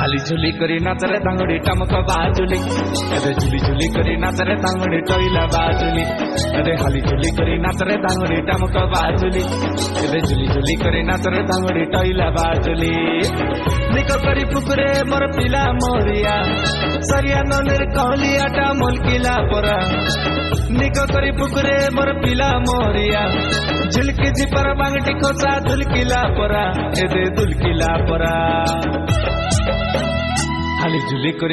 হালি ঝুলি করি নাচরে তাঙ্গুড়ি টামক বাজুলি এদে ঝুলি ঝুলি করি নাচরে তাঙ্গুড়ি টইলা বাজুলি এদে হালি ঝুলি করি নাচরে তাঙ্গুড়ি টামক বাজুলি এদে ঝুলি ঝুলি করি নাচরে তাঙ্গুড়ি টইলা বাজুলি নিক করি পুকুরে মোর পিলা মোরিয়া সরিয়া ননের কহলিয়াটা মুলকিলা পরা নিক করি পুকুরে মোর পিলা মোরিয়া ঝুলকি ঝিপর বাংটি খোসা ধুলকিলা পরা এদে দুলকিলা পরা হালি ঝুলি করি